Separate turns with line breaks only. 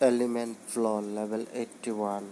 element floor level 81